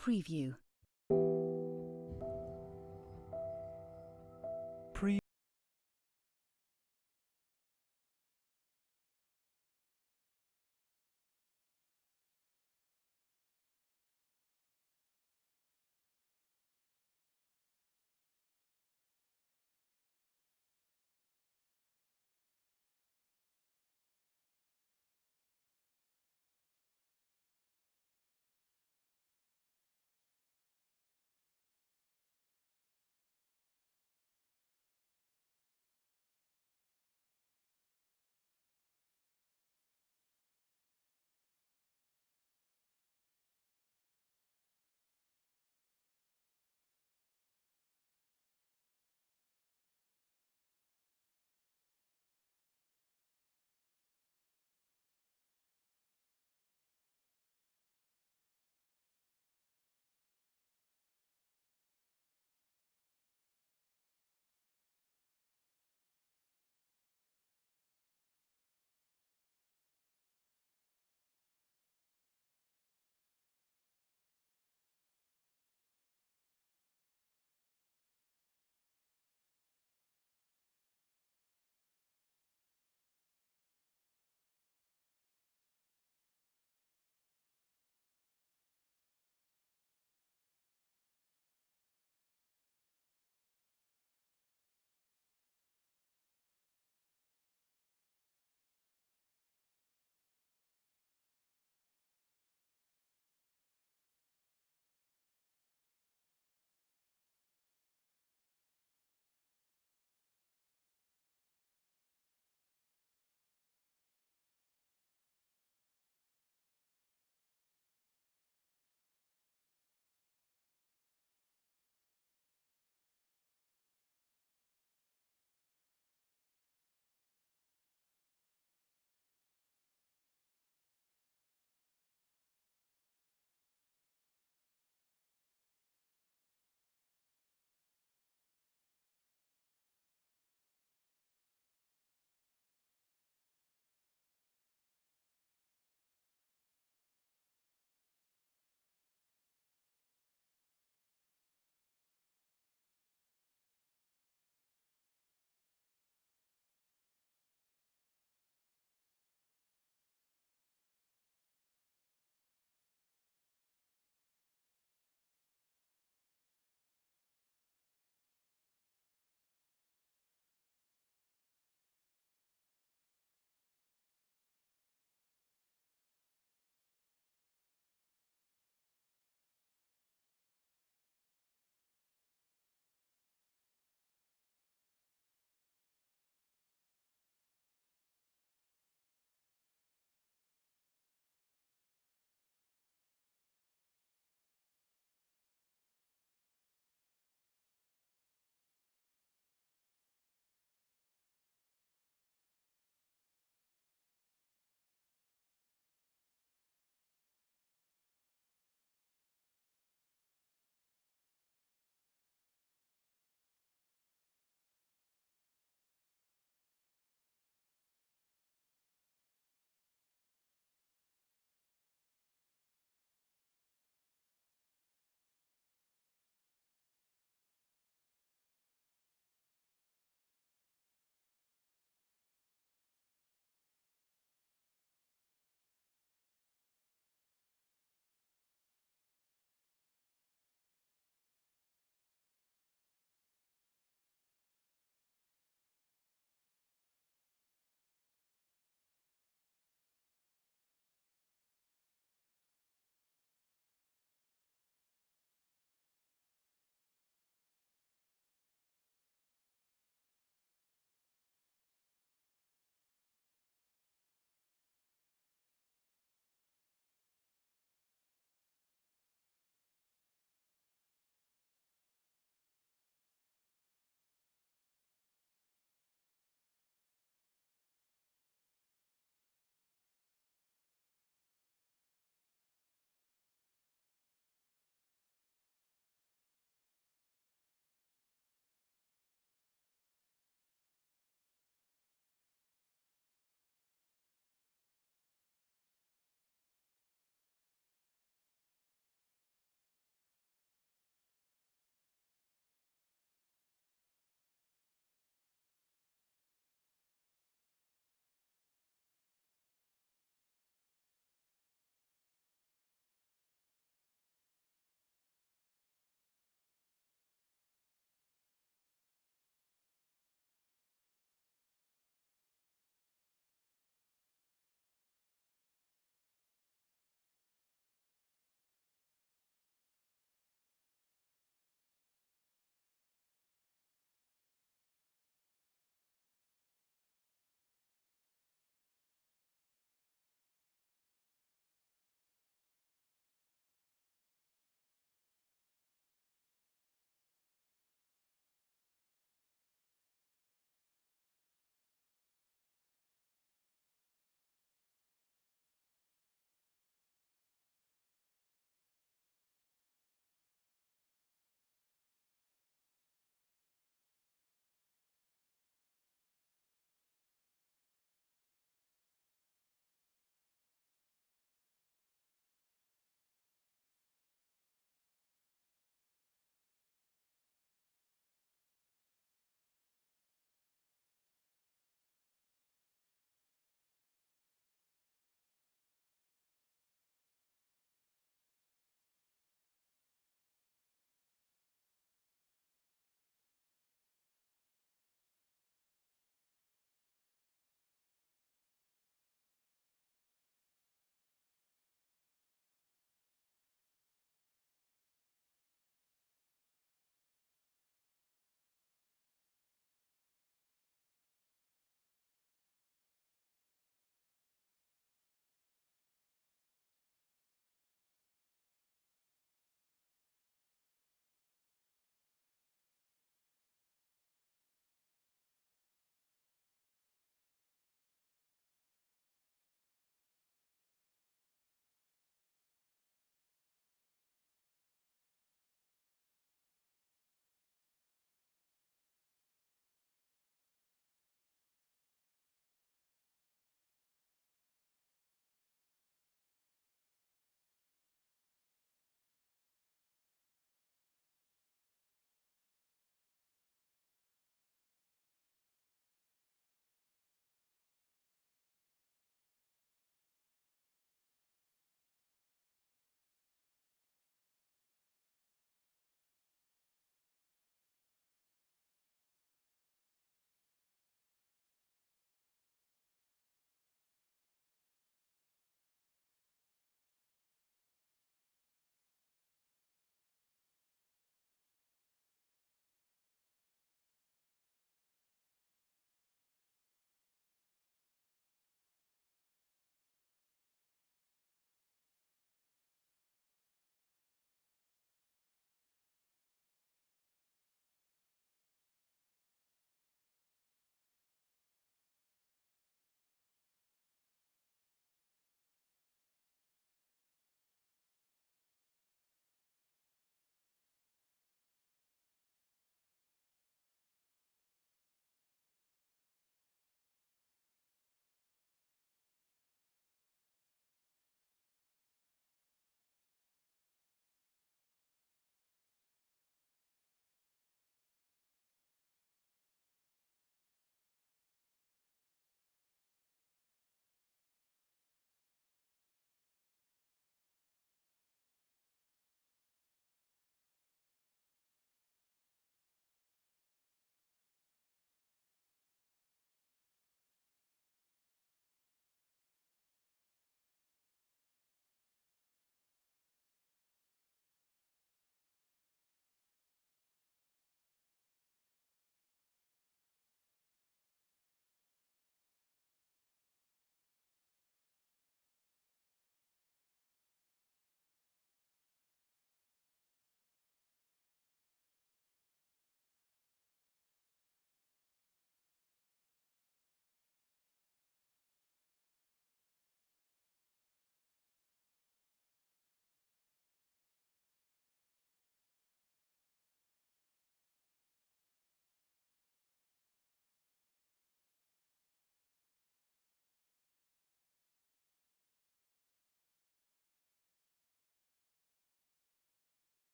Preview.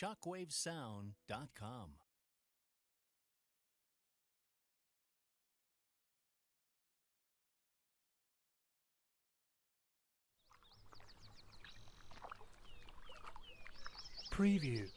shockwavesound.com. Preview.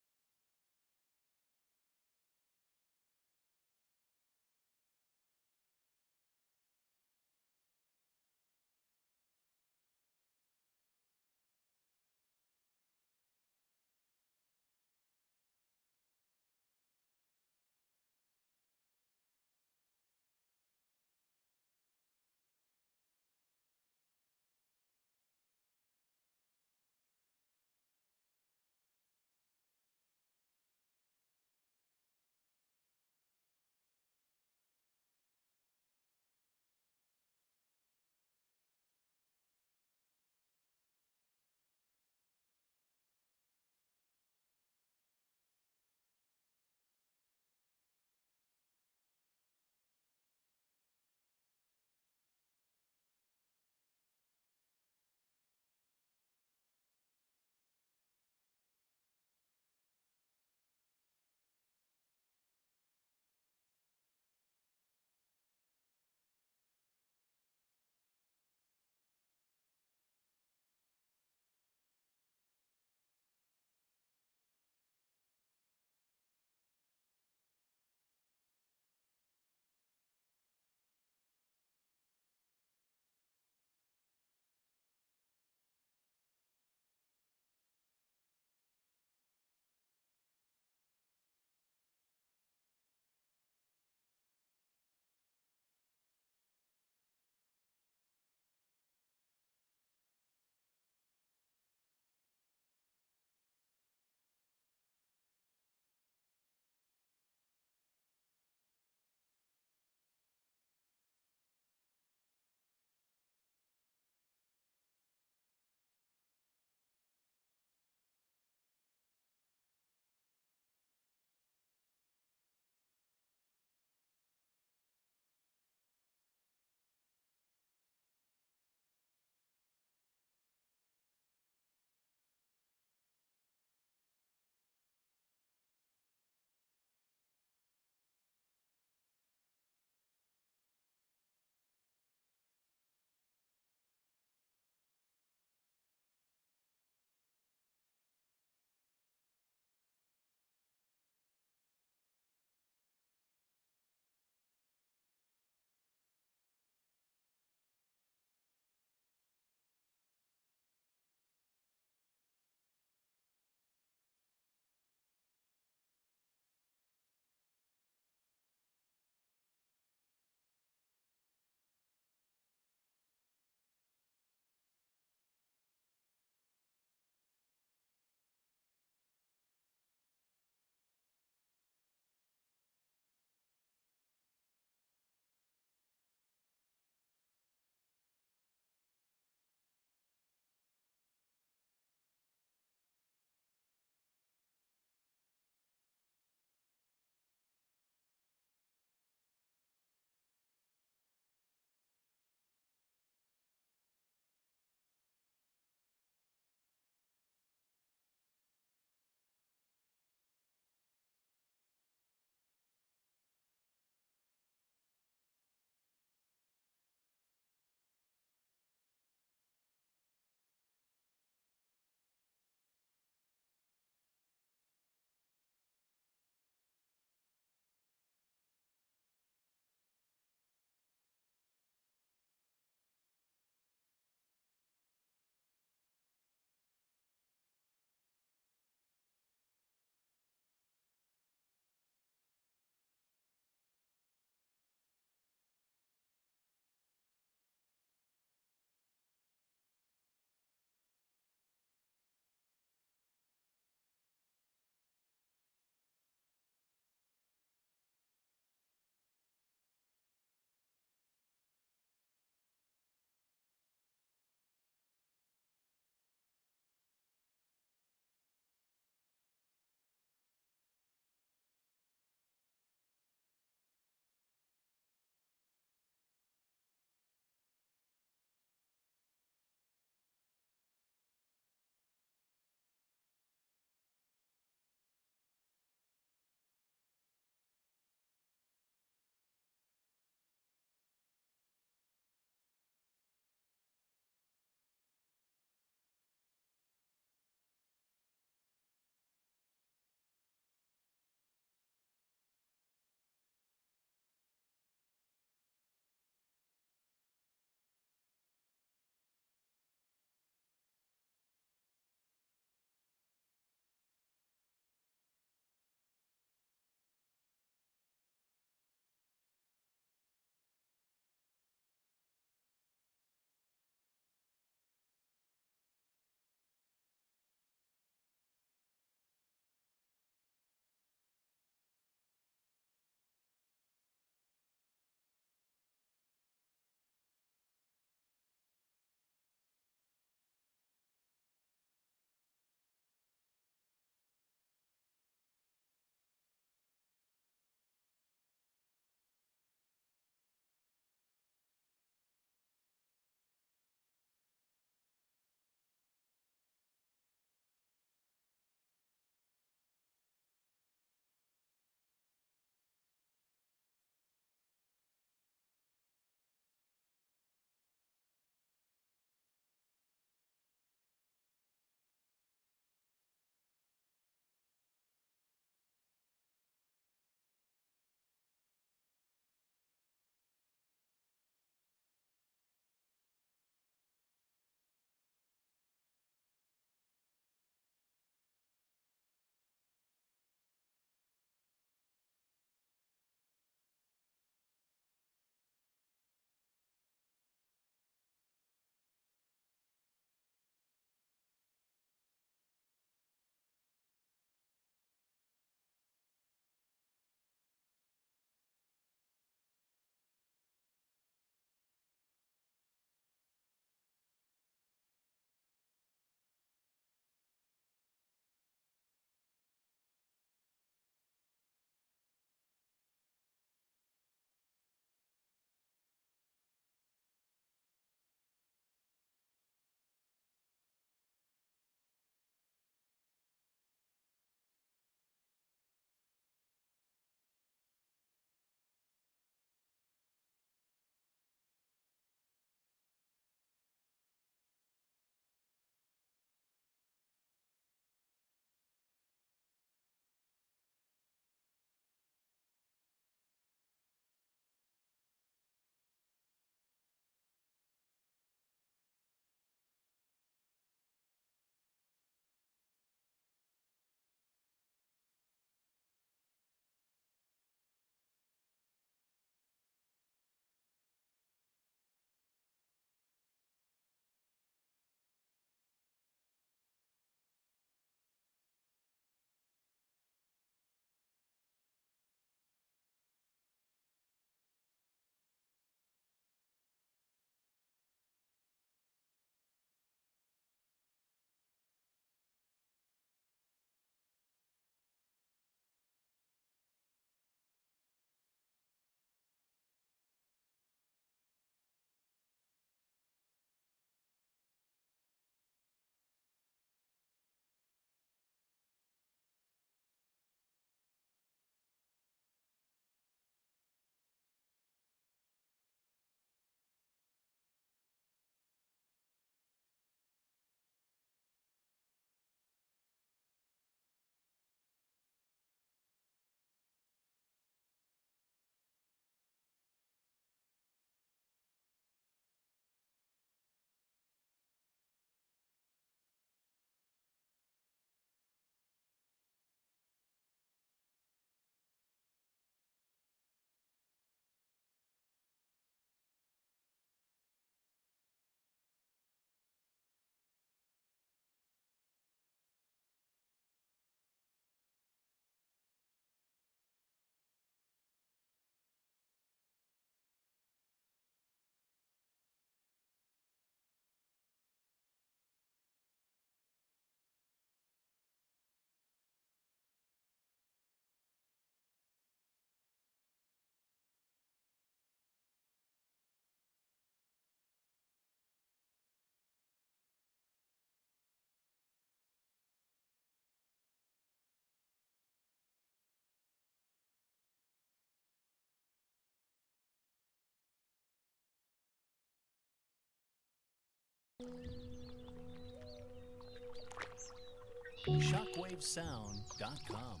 ShockwaveSound.com.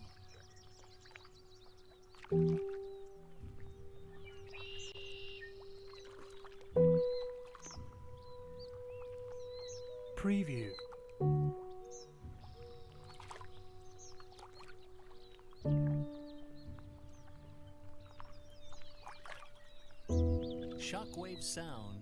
Preview. ShockwaveSound.com.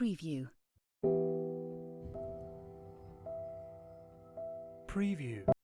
Preview. Preview.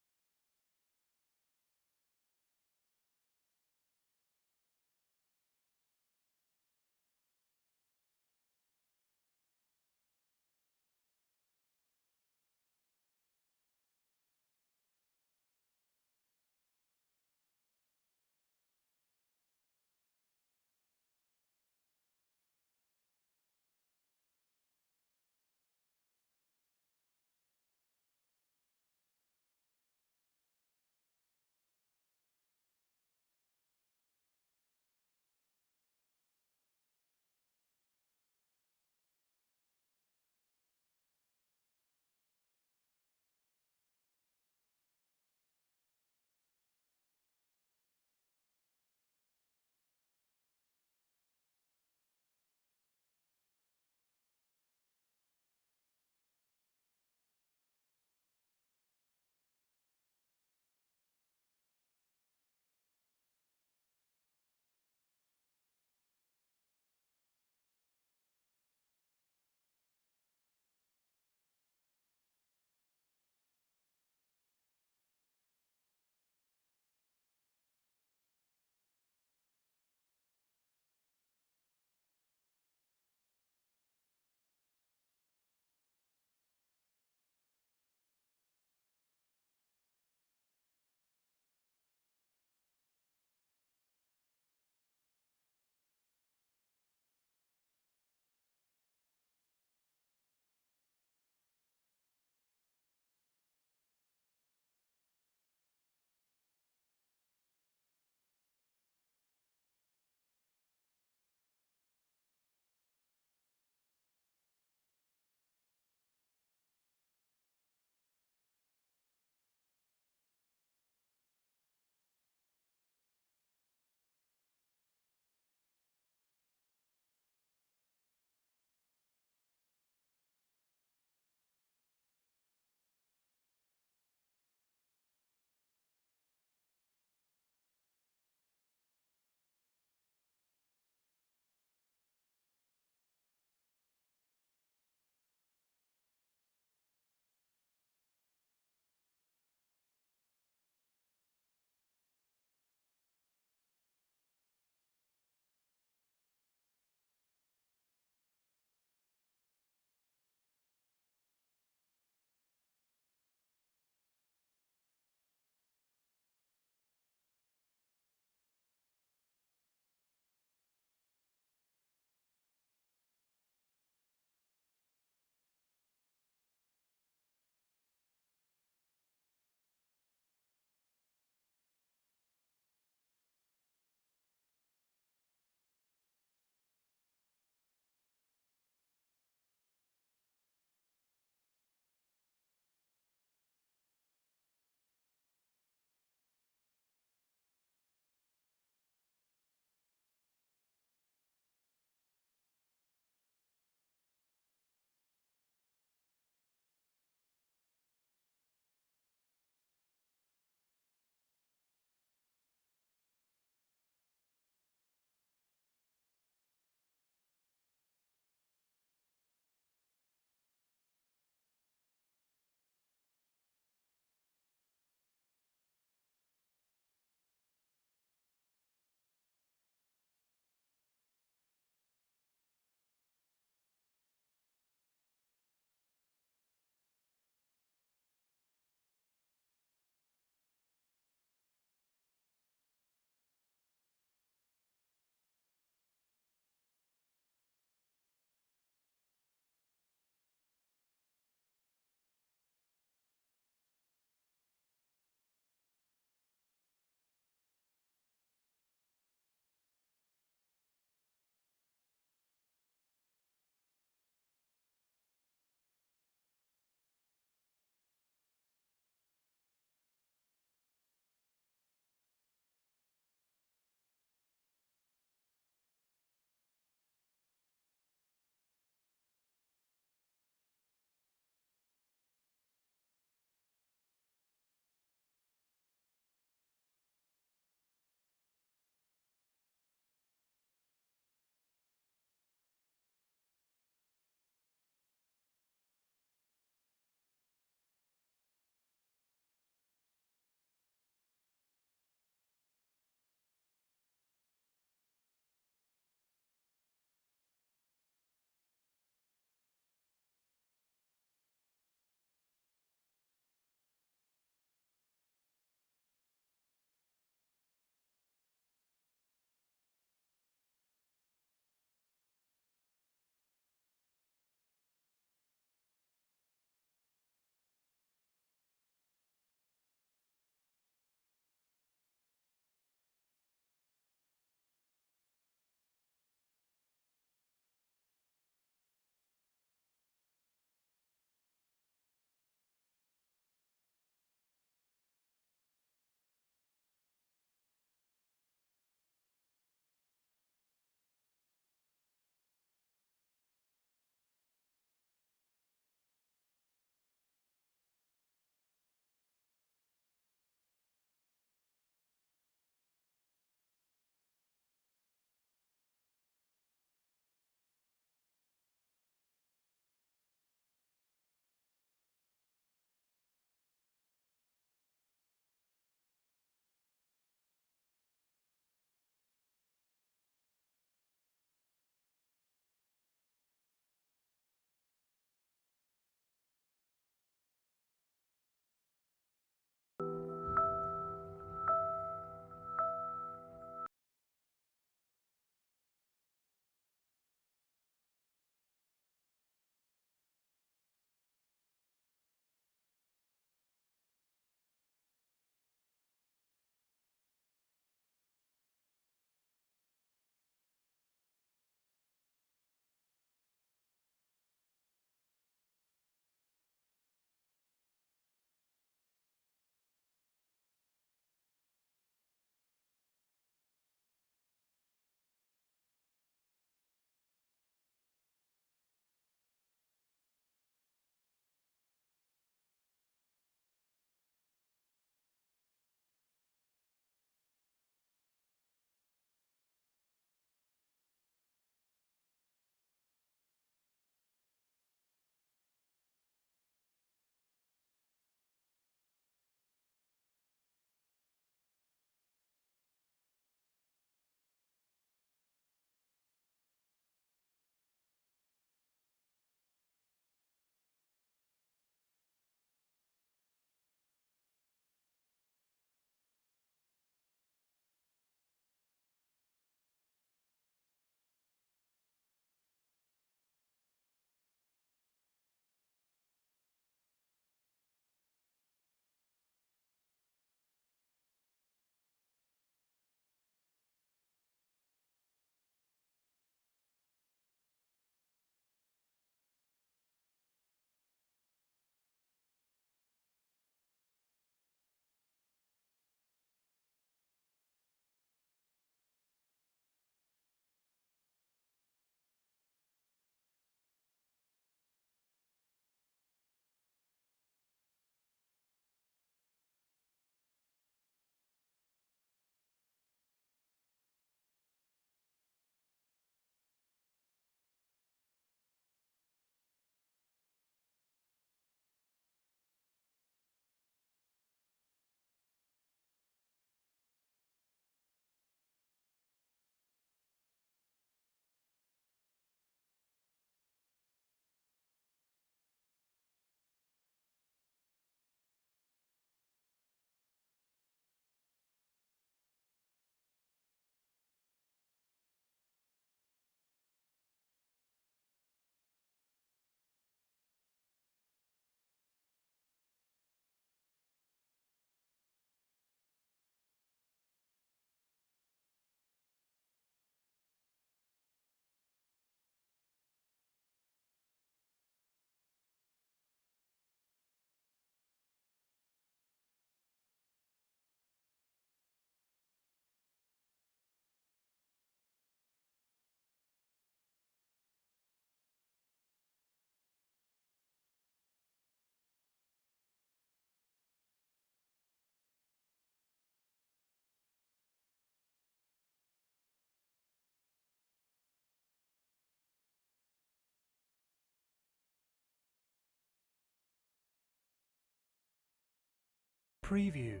Preview.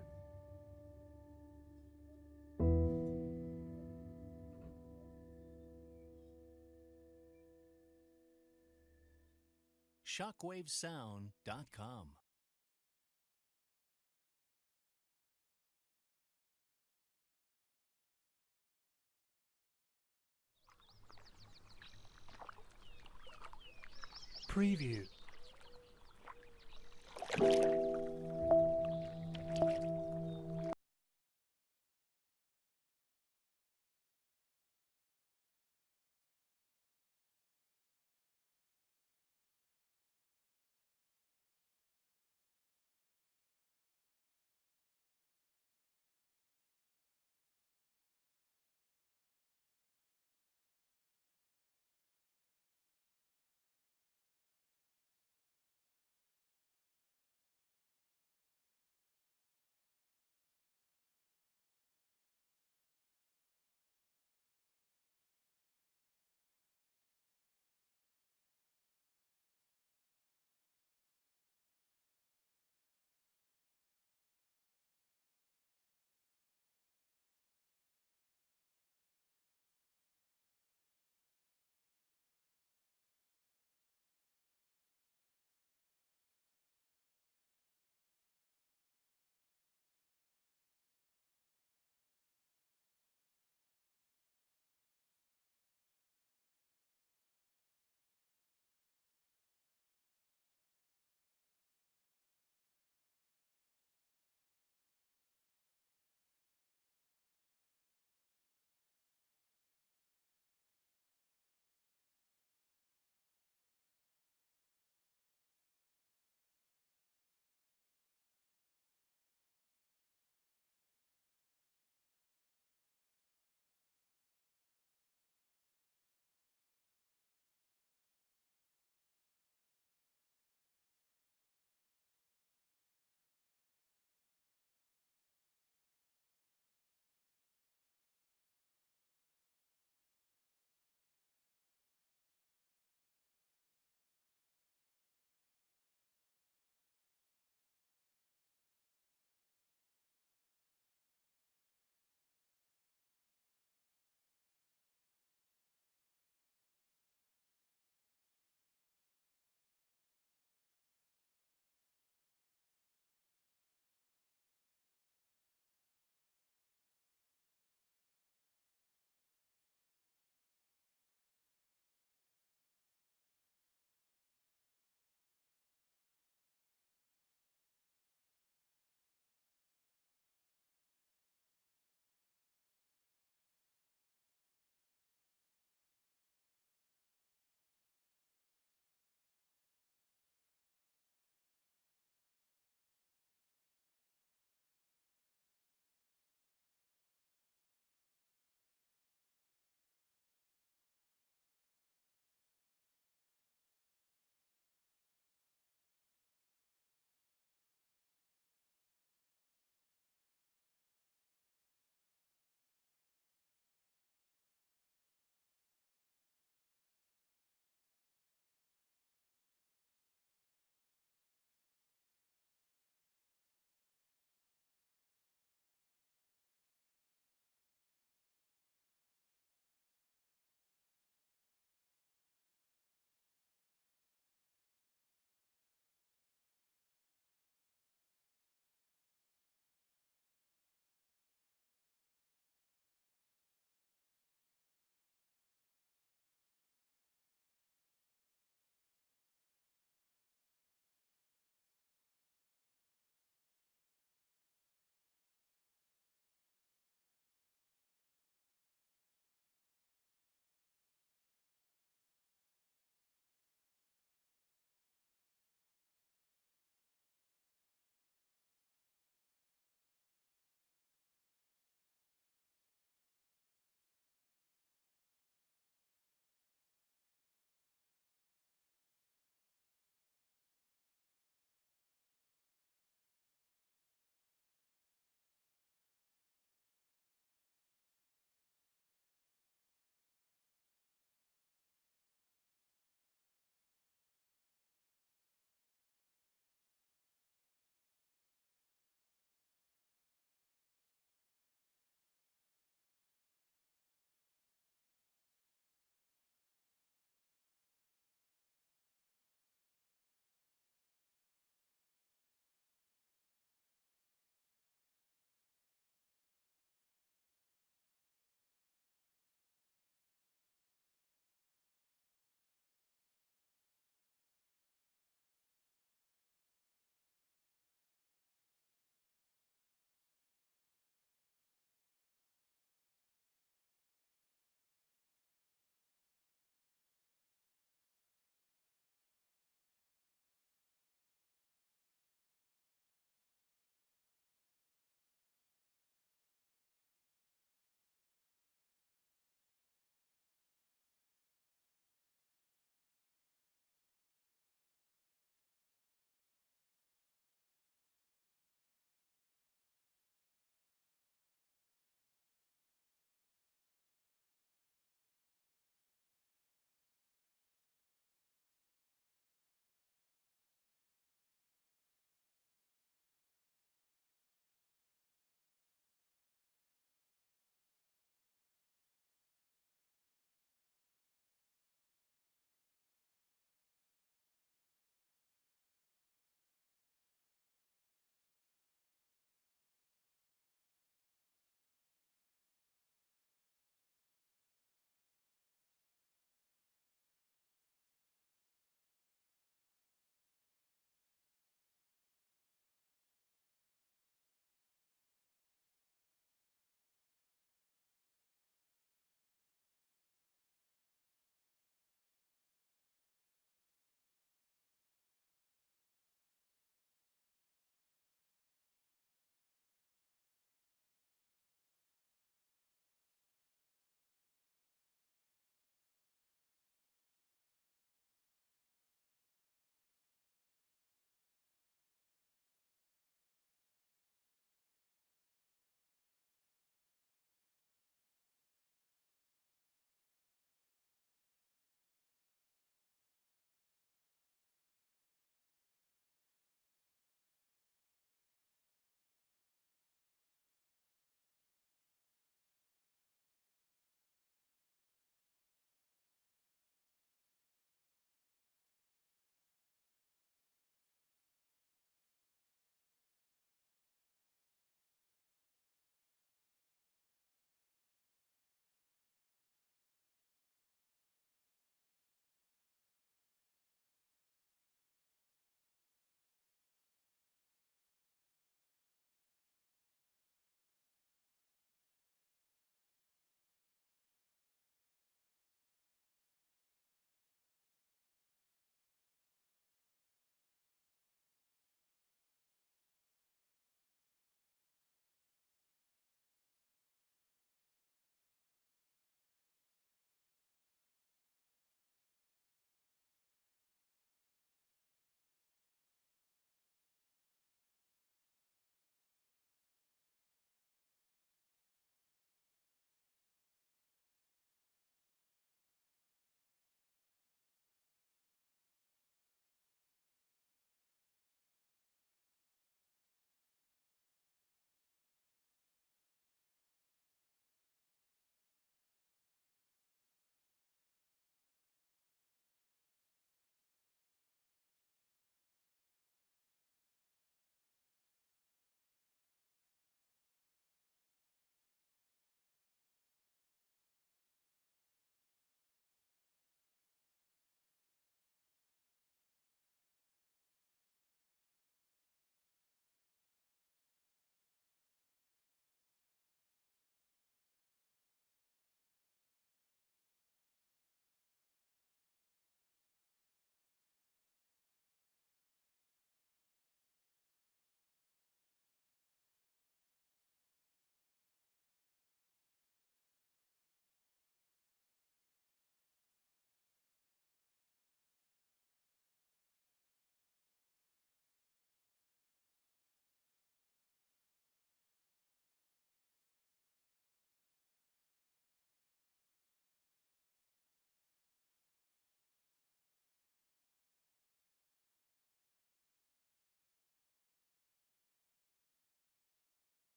shockwavesound.com. Preview.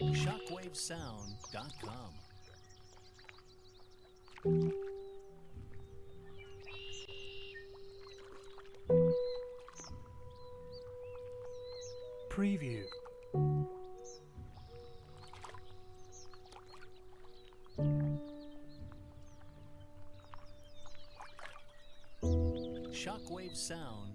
Shockwavesound.com. Preview. Shockwave Sound.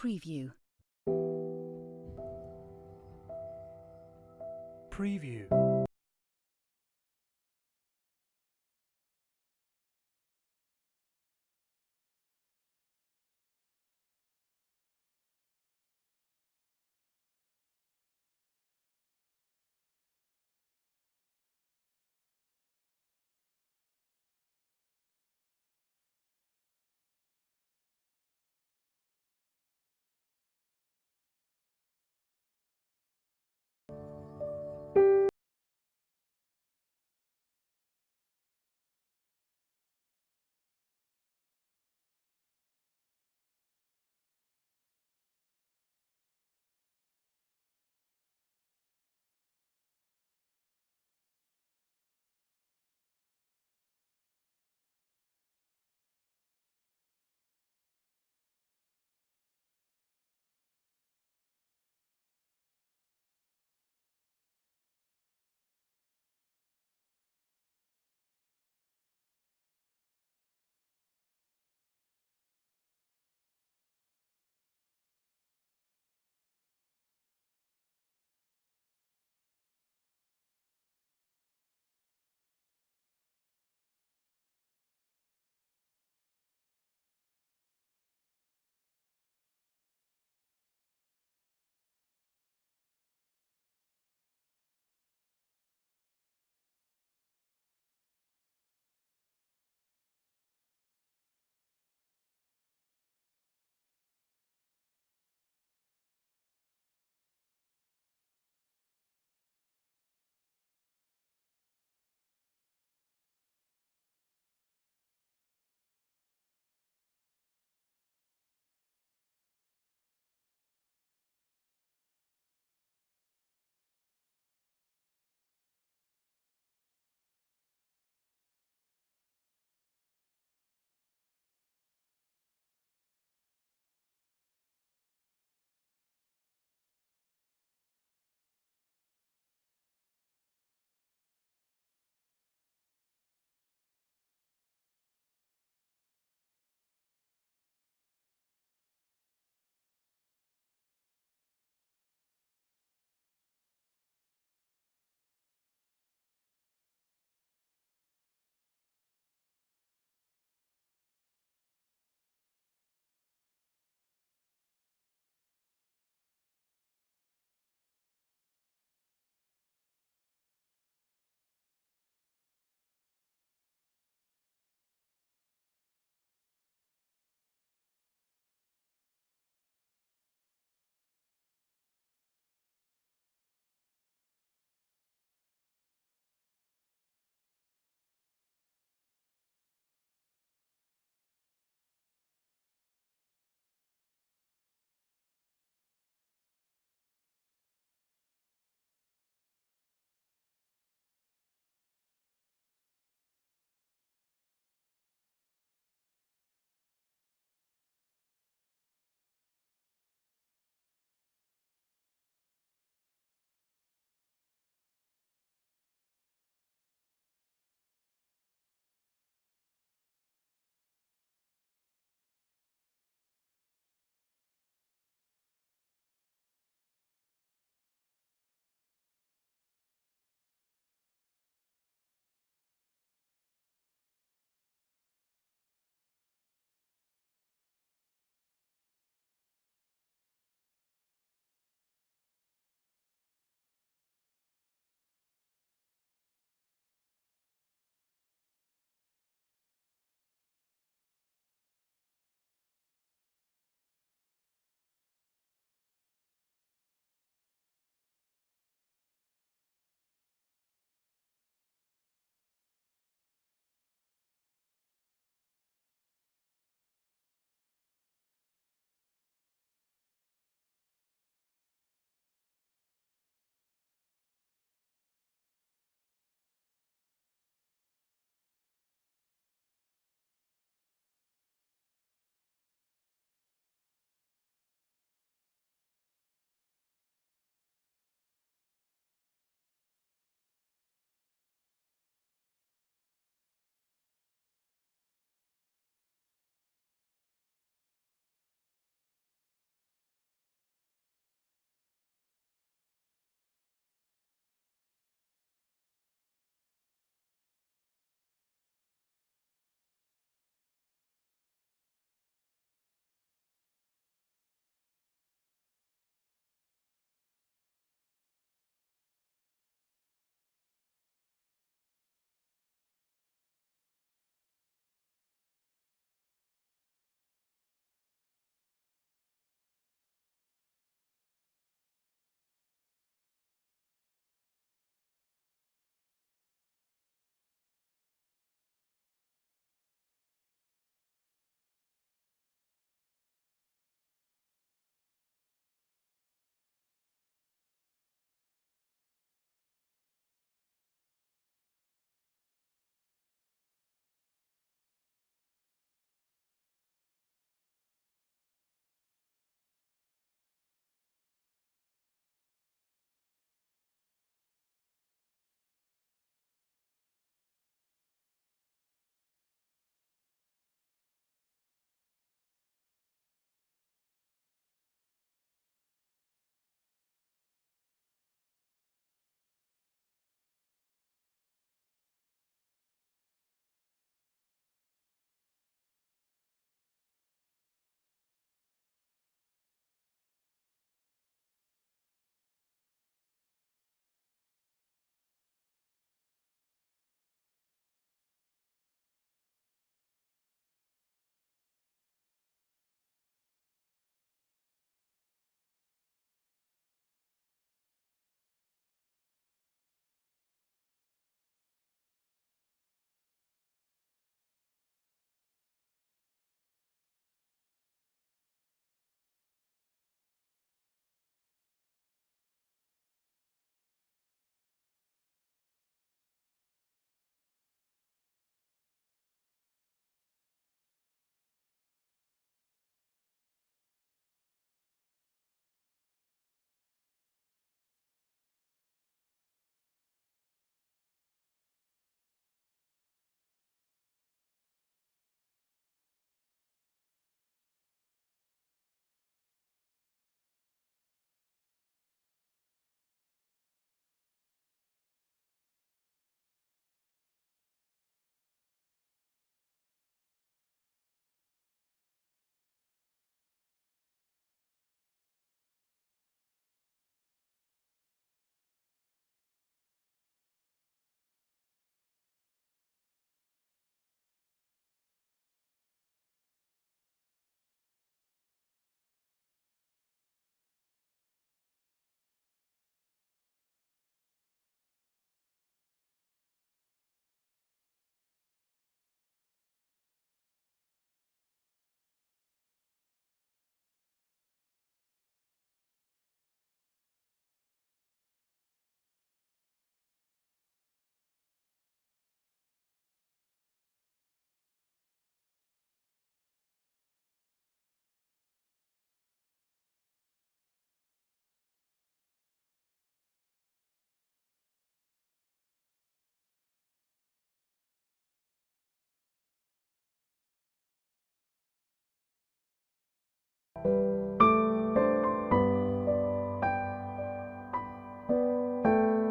Preview. Preview.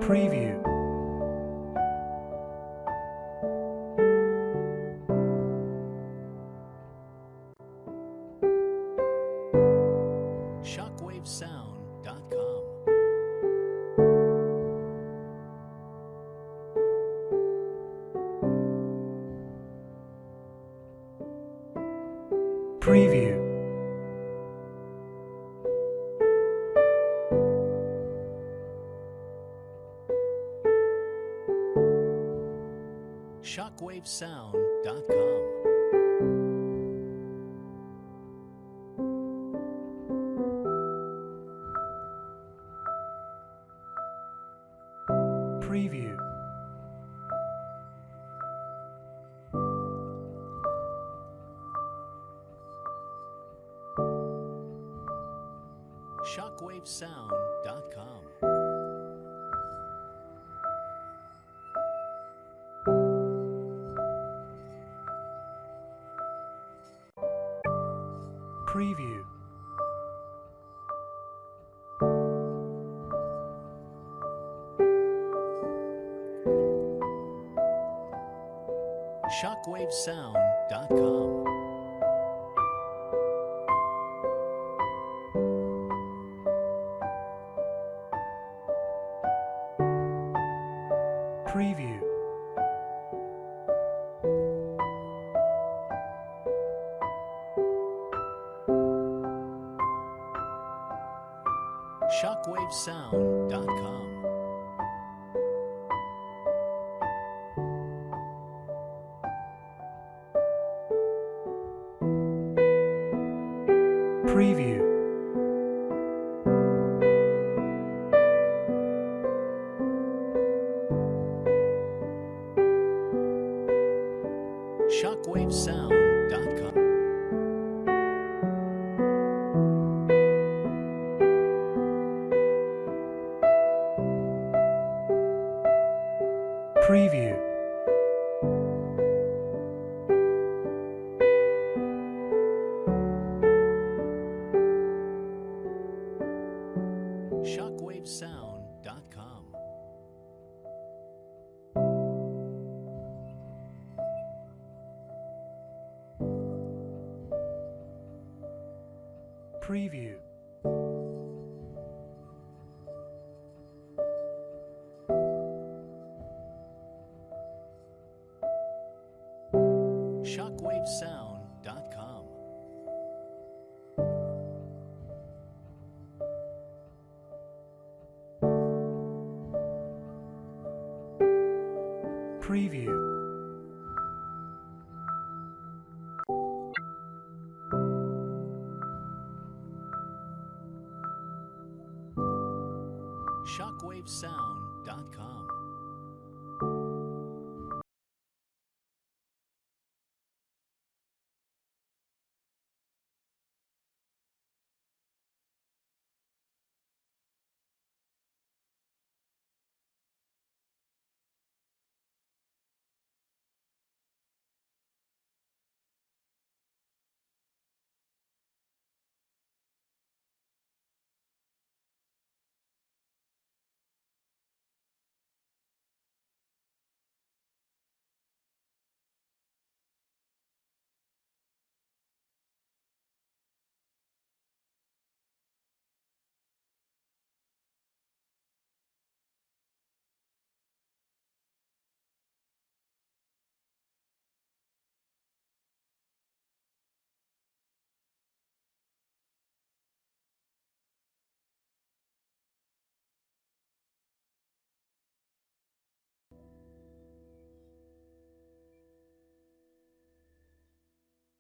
Preview. livesound.com. Preview.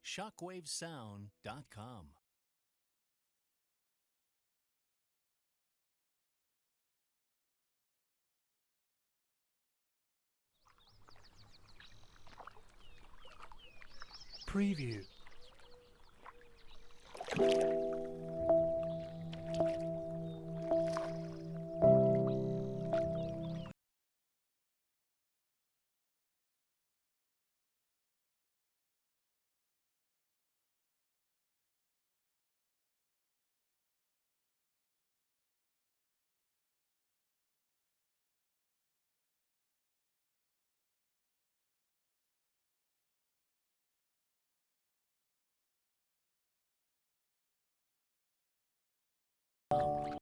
ShockwaveSound.com. Preview.